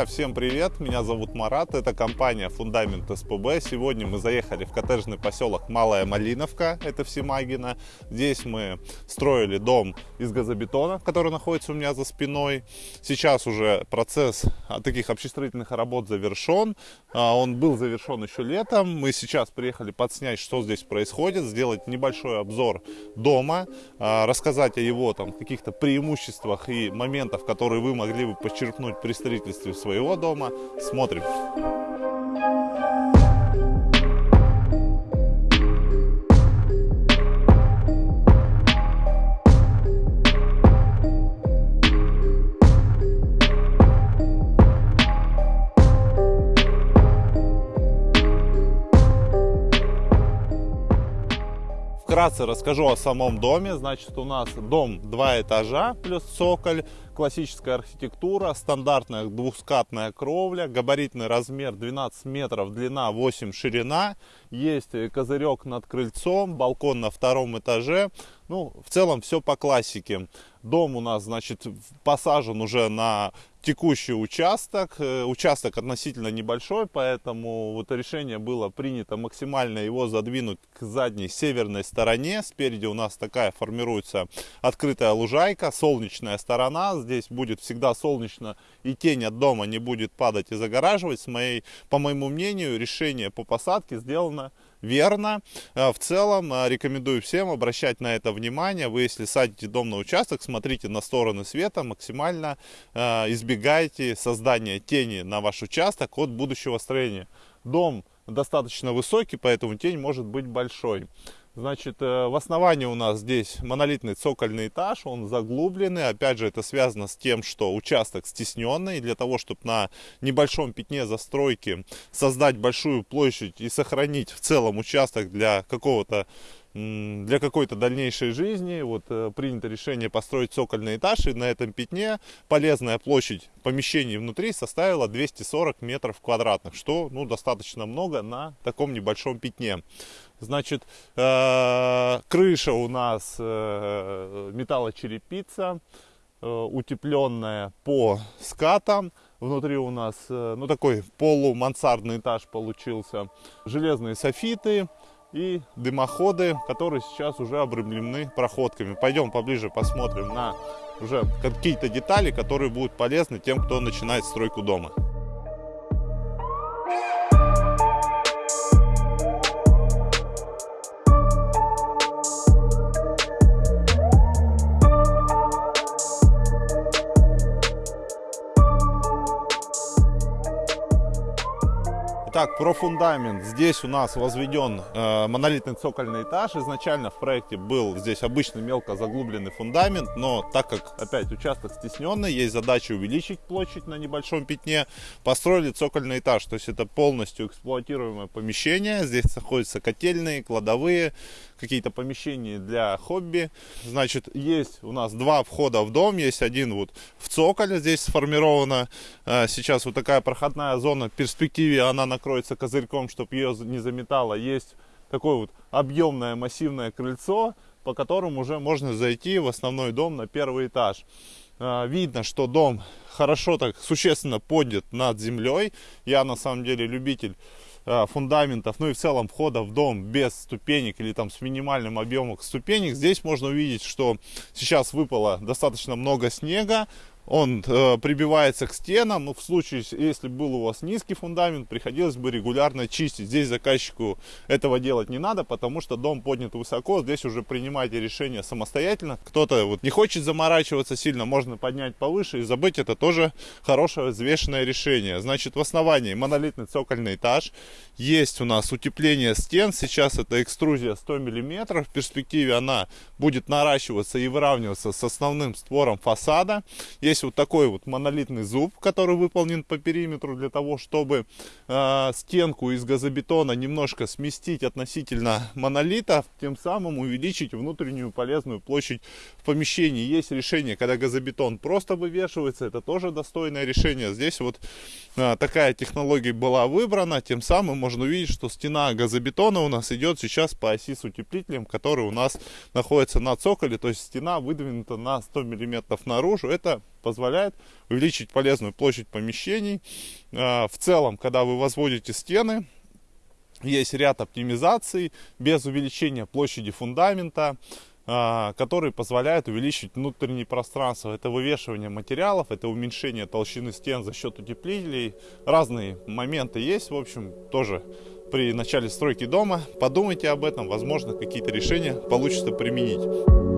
Друзья, всем привет! Меня зовут Марат, это компания Фундамент СПБ. Сегодня мы заехали в коттеджный поселок Малая Малиновка, это в Семагино. Здесь мы строили дом из газобетона, который находится у меня за спиной. Сейчас уже процесс таких общестроительных работ завершен. А, он был завершен еще летом. Мы сейчас приехали подснять, что здесь происходит, сделать небольшой обзор дома, а, рассказать о его каких-то преимуществах и моментах, которые вы могли бы подчеркнуть при строительстве своего дома. Смотрим. Вкратце расскажу о самом доме. Значит, у нас дом два этажа плюс цоколь классическая архитектура, стандартная двухскатная кровля, габаритный размер 12 метров, длина 8 ширина, есть козырек над крыльцом, балкон на втором этаже. Ну, в целом все по классике. Дом у нас, значит, посажен уже на текущий участок. Э, участок относительно небольшой, поэтому вот решение было принято максимально его задвинуть к задней северной стороне. Спереди у нас такая формируется открытая лужайка, солнечная сторона здесь будет всегда солнечно и тень от дома не будет падать и загораживать. С моей, по моему мнению, решение по посадке сделано верно. А, в целом а, рекомендую всем обращать на это внимание. Вы, если садите дом на участок, смотрите на стороны света, максимально а, избегайте создания тени на ваш участок от будущего строения. Дом достаточно высокий, поэтому тень может быть большой. Значит, э, в основании у нас здесь монолитный цокольный этаж, он заглубленный. Опять же, это связано с тем, что участок стесненный. Для того, чтобы на небольшом пятне застройки создать большую площадь и сохранить в целом участок для какого-то для какой-то дальнейшей жизни. Вот э, принято решение построить цокольный этаж и на этом пятне полезная площадь помещений внутри составила 240 метров квадратных что ну достаточно много на таком небольшом пятне. Значит э, крыша у нас э, металлочерепица утепленная по скатам. Внутри у нас ну такой полумансардный этаж получился. Железные софиты и дымоходы, которые сейчас уже обрамлены проходками. Пойдем поближе посмотрим на уже какие-то детали, которые будут полезны тем, кто начинает стройку дома. Итак, про фундамент. Здесь у нас возведен э, монолитный цокольный этаж. Изначально в проекте был здесь обычный мелко заглубленный фундамент, но так как опять участок стесненный, есть задача увеличить площадь на небольшом пятне, построили цокольный этаж. То есть это полностью эксплуатируемое помещение. Здесь находятся котельные, кладовые, какие-то помещения для хобби. Значит, есть у нас два входа в дом. Есть один вот в цоколе здесь сформирована. Сейчас вот такая проходная зона. В перспективе она накроется козырьком, чтобы ее не заметало. Есть такое вот объемное массивное крыльцо, по которому уже можно зайти в основной дом на первый этаж. Э, видно, что дом хорошо так существенно поднят над землей. Я на самом деле любитель фундаментов, ну и в целом входа в дом без ступенек или там с минимальным объемом ступенек, здесь можно увидеть, что сейчас выпало достаточно много снега, он э, прибивается к стенам. Ну, в случае, если был у вас низкий фундамент, приходилось бы регулярно чистить. Здесь заказчику этого делать не надо, потому что дом поднят высоко. Здесь уже принимайте решение самостоятельно. Кто-то вот не хочет заморачиваться сильно, можно поднять повыше и забыть. Это тоже хорошее взвешенное решение. Значит, в основании монолитный цокольный этаж. Есть у нас утепление стен. Сейчас это экструзия 100 мм. В перспективе она будет наращиваться и выравниваться с основным створом фасада. Здесь вот такой вот монолитный зуб, который выполнен по периметру для того, чтобы э, стенку из газобетона немножко сместить относительно монолита, тем самым увеличить внутреннюю полезную площадь в помещении. Есть решение, когда газобетон просто вывешивается, это тоже достойное решение. Здесь вот э, такая технология была выбрана, тем самым можно увидеть, что стена газобетона у нас идет сейчас по оси с утеплителем, который у нас находится на цоколе, то есть стена выдвинута на 100 миллиметров наружу. Это позволяет увеличить полезную площадь помещений. А, в целом, когда вы возводите стены, есть ряд оптимизаций без увеличения площади фундамента, а, которые позволяют увеличить внутреннее пространство. Это вывешивание материалов, это уменьшение толщины стен за счет утеплителей. Разные моменты есть, в общем, тоже при начале стройки дома. Подумайте об этом, возможно, какие-то решения получится применить.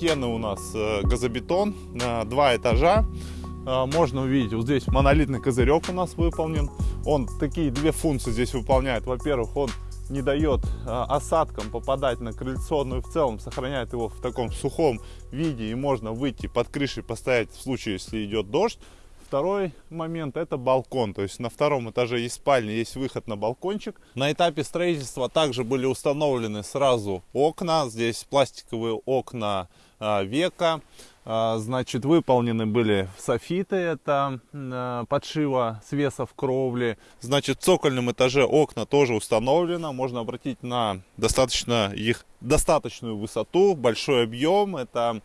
Стены у нас э, газобетон, два этажа. Э, можно увидеть, вот здесь монолитный козырек у нас выполнен. Он такие две функции здесь выполняет. Во-первых, он не дает э, осадкам попадать на крыльцо, в целом сохраняет его в таком сухом виде. И можно выйти под крышей, поставить в случае, если идет дождь. Второй момент это балкон, то есть на втором этаже есть спальня, есть выход на балкончик. На этапе строительства также были установлены сразу окна, здесь пластиковые окна а, века. А, значит, выполнены были софиты, это а, подшива свесов кровли. Значит, в цокольном этаже окна тоже установлено. Можно обратить на достаточно их достаточную высоту, большой объем. Это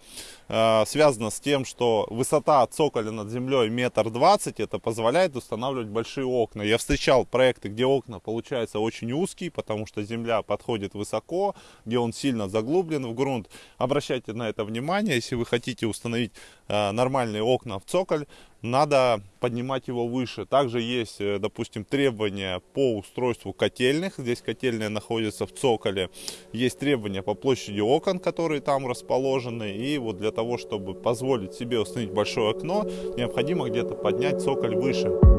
э, связано с тем, что высота цоколя над землей метр двадцать. Это позволяет устанавливать большие окна. Я встречал проекты, где окна получаются очень узкие, потому что земля подходит высоко, где он сильно заглублен в грунт. Обращайте на это внимание, если вы хотите установить э, нормальные окна в цоколь надо поднимать его выше. Также есть, э, допустим, требования по устройству котельных. Здесь котельная находится в цоколе. Есть требования по площади окон, которые там расположены. И вот для того, чтобы позволить себе установить большое окно, необходимо где-то поднять цоколь выше.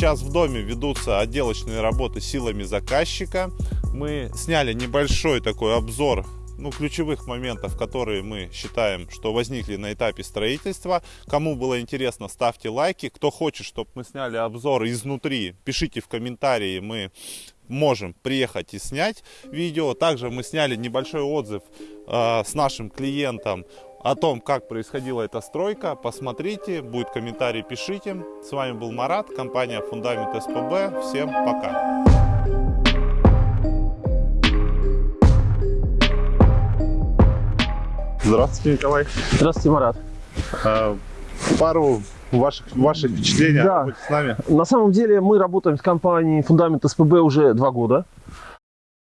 Сейчас в доме ведутся отделочные работы силами заказчика. Мы сняли небольшой такой обзор ну, ключевых моментов, которые мы считаем, что возникли на этапе строительства. Кому было интересно, ставьте лайки. Кто хочет, чтобы мы сняли обзор изнутри, пишите в комментарии, мы можем приехать и снять видео. Также мы сняли небольшой отзыв э, с нашим клиентом о том, как происходила эта стройка, посмотрите, будет комментарий, пишите. С вами был Марат, компания Фундамент СПБ. Всем пока! Здравствуйте, Николай. Здравствуйте, Марат. А, пару ваших, ваших впечатлений да. с нами. На самом деле мы работаем с компанией Фундамент СПБ уже два года.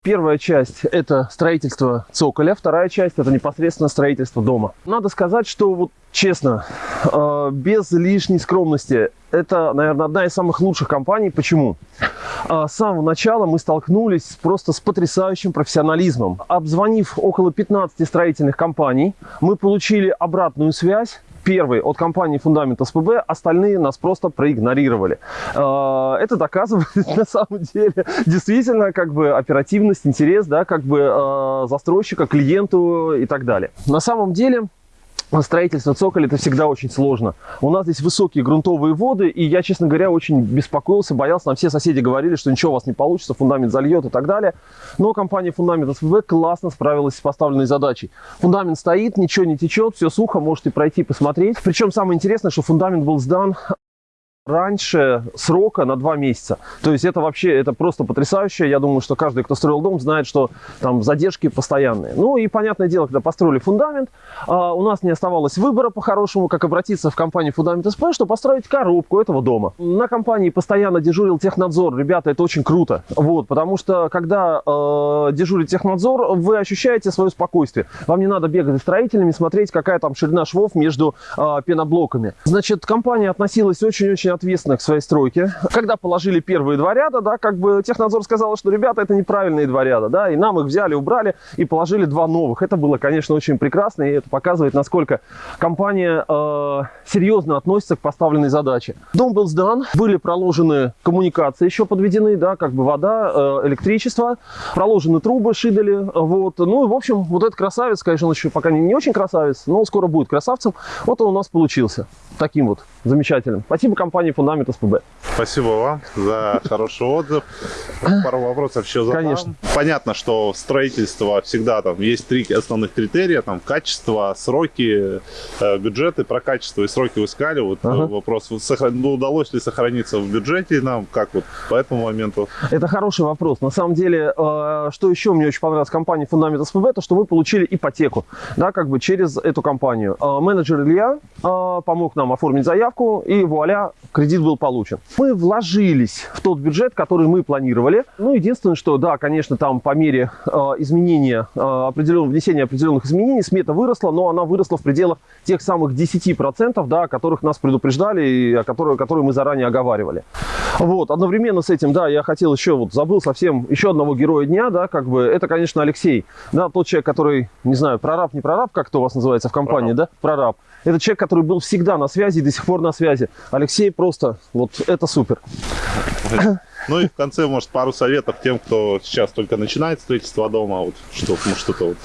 Первая часть – это строительство цоколя, вторая часть – это непосредственно строительство дома. Надо сказать, что вот честно, э, без лишней скромности, это, наверное, одна из самых лучших компаний. Почему? Э, с самого начала мы столкнулись просто с потрясающим профессионализмом. Обзвонив около 15 строительных компаний, мы получили обратную связь первый от компании Фундамент СПБ, остальные нас просто проигнорировали. А, это доказывает на самом деле действительно как бы оперативность, интерес, да, как бы застройщика, клиенту и так далее. На самом деле строительство цоколя это всегда очень сложно. У нас здесь высокие грунтовые воды, и я, честно говоря, очень беспокоился, боялся. Нам все соседи говорили, что ничего у вас не получится, фундамент зальет и так далее. Но компания Фундамент СВВ классно справилась с поставленной задачей. Фундамент стоит, ничего не течет, все сухо, можете пройти посмотреть. Причем самое интересное, что фундамент был сдан раньше срока на два месяца. То есть это вообще, это просто потрясающе. Я думаю, что каждый, кто строил дом, знает, что там задержки постоянные. Ну и понятное дело, когда построили фундамент, а, у нас не оставалось выбора по-хорошему, как обратиться в компанию Фундамент СП, чтобы построить коробку этого дома. На компании постоянно дежурил технадзор. Ребята, это очень круто. Вот, потому что когда э, дежурит технадзор, вы ощущаете свое спокойствие. Вам не надо бегать строителями, смотреть, какая там ширина швов между э, пеноблоками. Значит, компания относилась очень-очень ответственных в своей стройке. Когда положили первые два ряда, да, как бы технадзор сказал, что ребята, это неправильные два ряда, да, и нам их взяли, убрали и положили два новых. Это было, конечно, очень прекрасно, и это показывает, насколько компания э, серьезно относится к поставленной задаче. Дом был сдан, были проложены коммуникации еще подведены, да, как бы вода, э, электричество, проложены трубы, шидали, вот. Ну и, в общем, вот этот красавец, конечно, он еще пока не, не очень красавец, но скоро будет красавцем. Вот он у нас получился таким вот замечательным. Спасибо компании Фундамент СПБ. Спасибо вам за хороший отзыв. Пару вопросов еще задам. Конечно. Понятно, что строительство всегда там есть три основных критерия, там качество, сроки, э, бюджеты. Про качество и сроки вы сказали. Вот э, Ага. вопрос, ну, удалось ли сохраниться в бюджете нам, как вот по этому моменту? Это хороший вопрос. На самом деле, э, что еще мне очень понравилось в компании Фундамент СПБ, то что мы получили ипотеку, да, как бы через эту компанию. Менеджер Илья помог нам оформить заявку, и вуаля, кредит был получен. Мы вложились в тот бюджет, который мы планировали. Ну, единственное, что, да, конечно, там по мере э, изменения, э, определенного, внесения определенных изменений смета выросла, но она выросла в пределах тех самых 10%, да, о которых нас предупреждали и о которых, которые мы заранее оговаривали. Вот, одновременно с этим, да, я хотел еще, вот, забыл совсем еще одного героя дня, да, как бы, это, конечно, Алексей, да, тот человек, который, не знаю, прораб, не прораб, как это у вас называется в компании, да, прораб. Это человек, который был всегда на связи и до сих пор на связи. Алексей просто, вот, это супер. Ну и в конце, может, пару советов тем, кто сейчас только начинает строительство дома, вот что, ну, что-то вот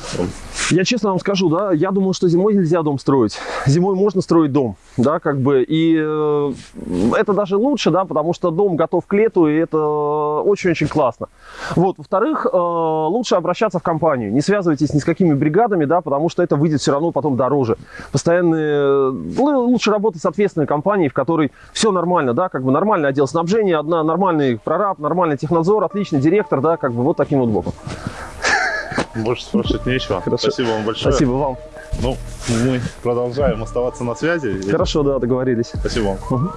Я честно вам скажу, да, я думал, что зимой нельзя дом строить. Зимой можно строить дом, да, как бы, и э, это даже лучше, да, потому что дом готов к лету, и это очень-очень классно. Вот, во-вторых, э, лучше обращаться в компанию, не связывайтесь ни с какими бригадами, да, потому что это выйдет все равно потом дороже. Постоянные, ну, лучше работать с ответственной компанией, в которой все нормально, да, как бы нормальный отдел снабжения, одна нормальный прораб, нормальный технадзор, отличный директор, да, как бы вот таким вот боком. больше спрашивать нечего. Хорошо. Спасибо вам большое. Спасибо вам. Ну, мы продолжаем оставаться на связи. Хорошо, да, договорились. Спасибо вам. Мгм.